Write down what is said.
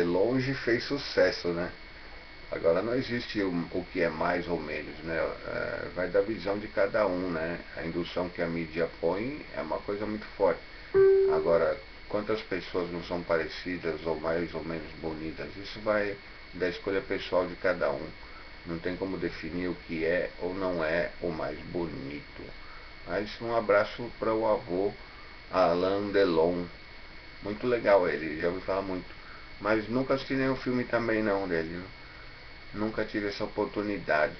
longe fez sucesso, né? Agora não existe o, o que é mais ou menos, né? É, vai da visão de cada um, né? A indução que a mídia põe é uma coisa muito forte. Agora, quantas pessoas não são parecidas ou mais ou menos bonitas? Isso vai da escolha pessoal de cada um. Não tem como definir o que é ou não é o mais bonito. Mas um abraço para o avô Alain Delon. Muito legal ele, já ouvi falar muito. Mas nunca assisti nenhum filme também não dele. Nunca tive essa oportunidade.